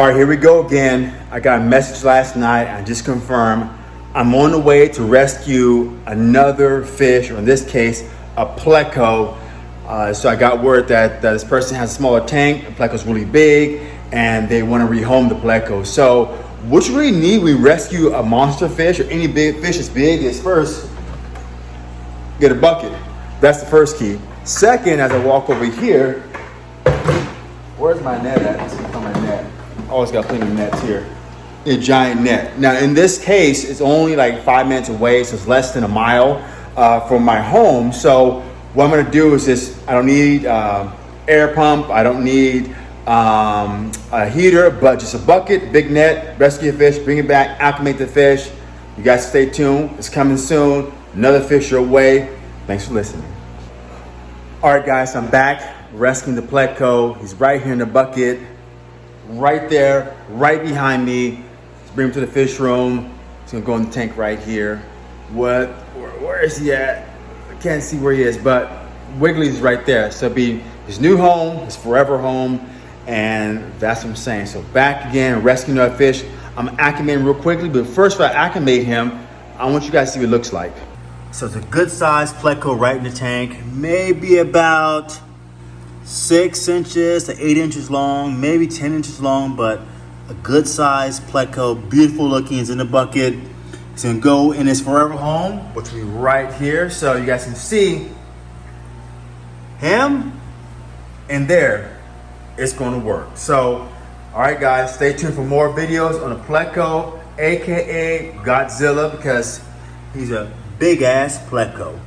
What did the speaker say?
All right, here we go again. I got a message last night. I just confirmed I'm on the way to rescue another fish, or in this case, a pleco. Uh, so I got word that, that this person has a smaller tank, the pleco's really big, and they want to rehome the pleco. So what you really need when you rescue a monster fish or any big fish that's big is first, get a bucket. That's the first key. Second, as I walk over here, where's my net at? My net. Always got plenty of nets here. A giant net. Now, in this case, it's only like five minutes away, so it's less than a mile uh, from my home. So what I'm gonna do is this, I don't need uh, air pump, I don't need um, a heater, but just a bucket, big net, rescue a fish, bring it back, acclimate the fish. You guys stay tuned, it's coming soon. Another fish your way. Thanks for listening. All right, guys, I'm back rescuing the pleco. He's right here in the bucket right there, right behind me. Let's bring him to the fish room. He's gonna go in the tank right here. What, where, where is he at? I can't see where he is, but Wiggly's right there. So be his new home, his forever home, and that's what I'm saying. So back again, rescuing our fish. I'm acclimating real quickly, but first if I acclimate him, I want you guys to see what it looks like. So it's a good sized pleco right in the tank, maybe about six inches to eight inches long, maybe 10 inches long, but a good size pleco, beautiful looking, is in the bucket. It's gonna go in his forever home, which will be right here. So you guys can see him and there, it's gonna work. So, all right guys, stay tuned for more videos on the pleco, AKA Godzilla, because he's a big ass pleco.